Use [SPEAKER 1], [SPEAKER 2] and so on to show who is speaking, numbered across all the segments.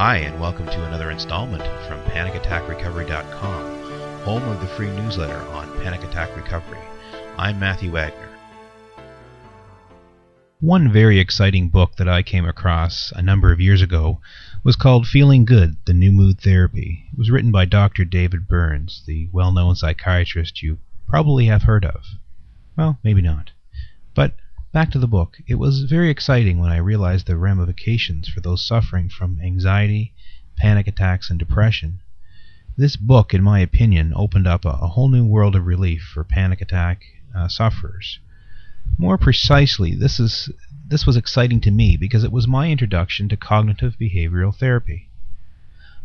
[SPEAKER 1] Hi, and welcome to another installment from PanicAttackRecovery.com, home of the free newsletter on Panic Attack Recovery. I'm Matthew Wagner. One very exciting book that I came across a number of years ago was called Feeling Good The New Mood Therapy. It was written by Dr. David Burns, the well known psychiatrist you probably have heard of. Well, maybe not. But Back to the book. It was very exciting when I realized the ramifications for those suffering from anxiety, panic attacks, and depression. This book, in my opinion, opened up a, whole new world of relief for panic attack uh, sufferers. More precisely, this is this was exciting to me because it was my introduction to cognitive behavioral therapy.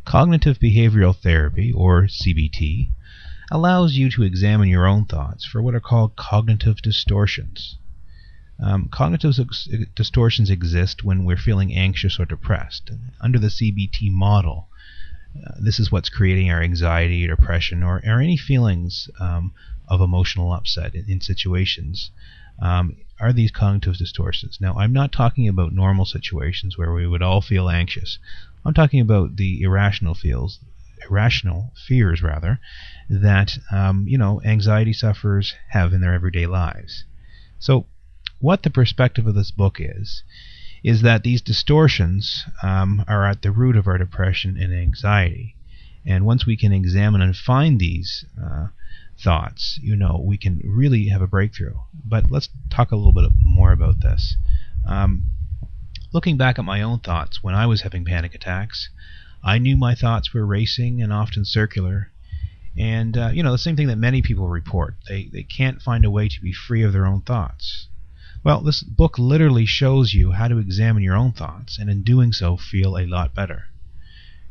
[SPEAKER 1] Cognitive behavioral therapy, or CBT, allows you to examine your own thoughts for what are called cognitive distortions. Um, cognitive distortions exist when we're feeling anxious or depressed. Under the CBT model, uh, this is what's creating our anxiety, depression, or, or any feelings um, of emotional upset in, in situations. Um, are these cognitive distortions? Now, I'm not talking about normal situations where we would all feel anxious. I'm talking about the irrational feels, irrational fears rather, that um, you know anxiety sufferers have in their everyday lives. So what the perspective of this book is, is that these distortions um, are at the root of our depression and anxiety. And once we can examine and find these uh, thoughts, you know, we can really have a breakthrough. But let's talk a little bit more about this. Um, looking back at my own thoughts when I was having panic attacks, I knew my thoughts were racing and often circular. And, uh, you know, the same thing that many people report. They, they can't find a way to be free of their own thoughts. Well, this book literally shows you how to examine your own thoughts, and in doing so, feel a lot better.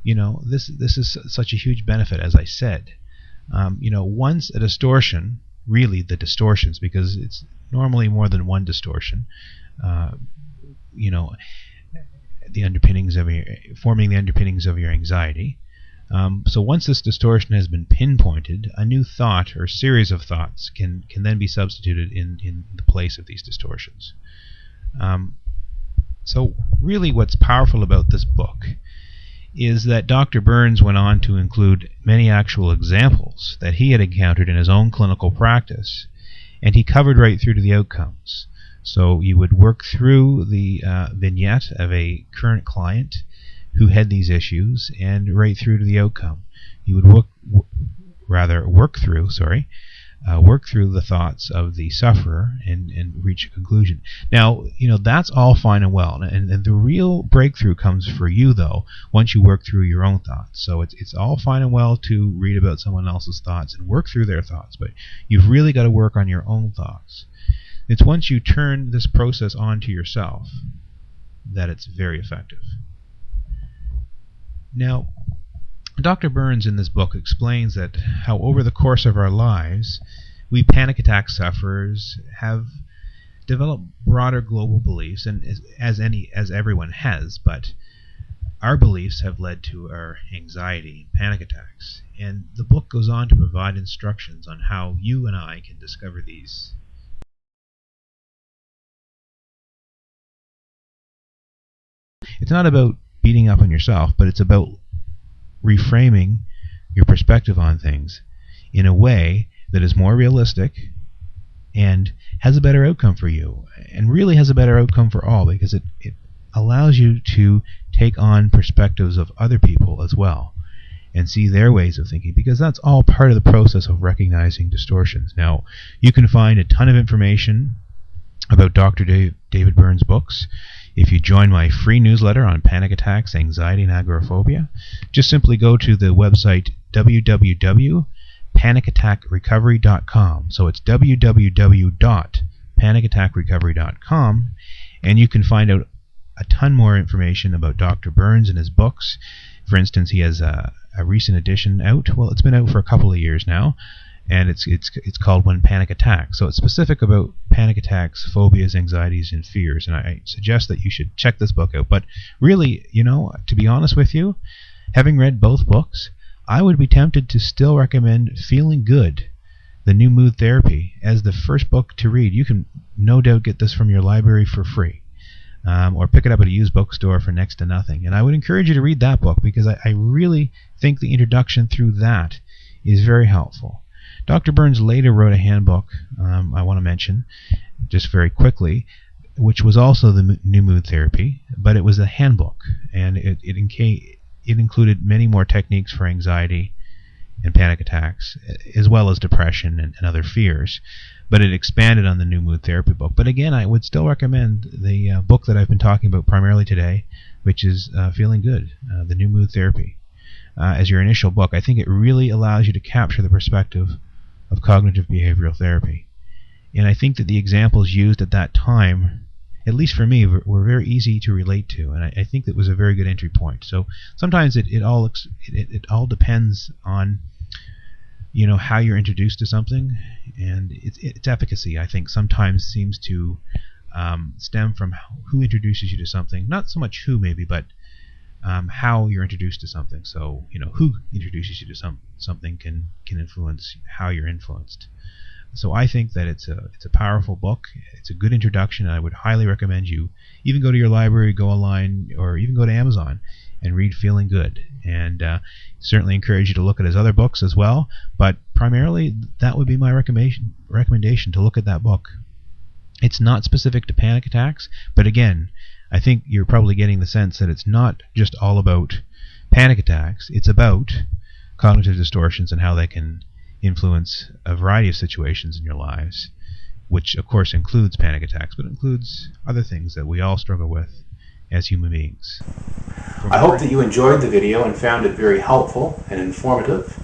[SPEAKER 1] You know, this this is such a huge benefit, as I said. Um, you know, once a distortion, really the distortions, because it's normally more than one distortion. Uh, you know, the underpinnings of your forming the underpinnings of your anxiety. Um, so once this distortion has been pinpointed, a new thought or series of thoughts can, can then be substituted in, in the place of these distortions. Um, so really what's powerful about this book is that Dr. Burns went on to include many actual examples that he had encountered in his own clinical practice, and he covered right through to the outcomes. So you would work through the uh, vignette of a current client who had these issues and right through to the outcome. You would work, rather work through, sorry, uh, work through the thoughts of the sufferer and, and reach a conclusion. Now, you know, that's all fine and well. And, and the real breakthrough comes for you, though, once you work through your own thoughts. So it's, it's all fine and well to read about someone else's thoughts and work through their thoughts, but you've really got to work on your own thoughts. It's once you turn this process on to yourself that it's very effective. Now, Dr. Burns in this book explains that how over the course of our lives, we panic attack sufferers have developed broader global beliefs, and as, any as everyone has, but our beliefs have led to our anxiety and panic attacks. And the book goes on to provide instructions on how you and I can discover these. It's not about beating up on yourself, but it's about reframing your perspective on things in a way that is more realistic and has a better outcome for you and really has a better outcome for all because it, it allows you to take on perspectives of other people as well and see their ways of thinking because that's all part of the process of recognizing distortions. Now, you can find a ton of information about Dr. Dave, David Burns' books if you join my free newsletter on panic attacks, anxiety, and agoraphobia, just simply go to the website www.panicattackrecovery.com. So it's www.panicattackrecovery.com, and you can find out a ton more information about Dr. Burns and his books. For instance, he has a, a recent edition out. Well, it's been out for a couple of years now and it's it's it's called When Panic Attacks. So it's specific about panic attacks, phobias, anxieties, and fears. And I suggest that you should check this book out. But really, you know, to be honest with you, having read both books, I would be tempted to still recommend Feeling Good, the New Mood Therapy, as the first book to read. You can no doubt get this from your library for free. um, or pick it up at a used bookstore for next to nothing. And I would encourage you to read that book because I, I really think the introduction through that is very helpful. Dr. Burns later wrote a handbook, um, I want to mention, just very quickly, which was also the new mood therapy, but it was a handbook, and it, it, inca- it included many more techniques for anxiety and panic attacks, as well as depression and, and, other fears. But it expanded on the new mood therapy book. But again, I would still recommend the uh, book that I've been talking about primarily today, which is uh, Feeling Good, uh, the new mood therapy, uh, as your initial book. I think it really allows you to capture the perspective of cognitive behavioral therapy. And I think that the examples used at that time, at least for me, were, were very easy to relate to, and I, I, think that was a very good entry point. So sometimes it, it all it, it all depends on you know how you're introduced to something, and its, its efficacy. I think sometimes seems to um, stem from who introduces you to something. Not so much who maybe, but um, how you're introduced to something. So you know who introduces you to some something can can influence how you're influenced. So I think that it's a it's a powerful book. It's a good introduction. I would highly recommend you even go to your library, go online, or even go to Amazon and read Feeling Good. And uh, certainly encourage you to look at his other books as well. But primarily, that would be my recommendation recommendation to look at that book. It's not specific to panic attacks, but again, I think you're probably getting the sense that it's not just all about panic attacks. It's about cognitive distortions and how they can influence a variety of situations in your lives, which of course includes panic attacks, but includes other things that we all struggle with as human beings.
[SPEAKER 2] I hope that you enjoyed the video and found it very helpful and informative.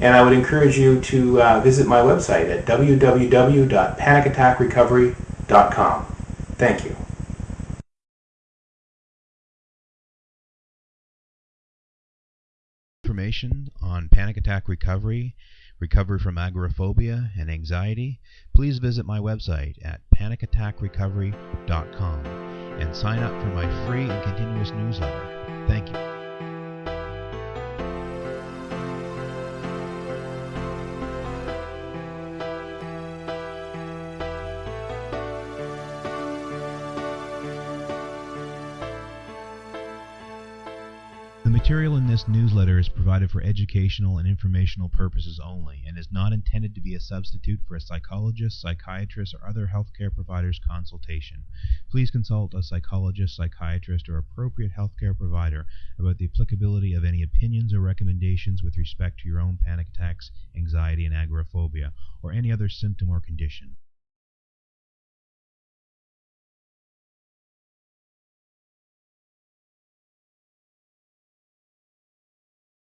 [SPEAKER 2] And I would encourage you to uh, visit my website at www.panicattackrecovery.com. Thank you.
[SPEAKER 1] Information on panic attack recovery, recovery from agoraphobia and anxiety, please visit my website at panicattackrecovery.com and sign up for my free and continuous newsletter. Thank you. Material in this newsletter is provided for educational and informational purposes only and is not intended to be a substitute for a psychologist, psychiatrist, or other healthcare provider's consultation. Please consult a psychologist, psychiatrist, or appropriate healthcare provider about the applicability of any opinions or recommendations with respect to your own panic attacks, anxiety, and agoraphobia, or any other symptom or condition.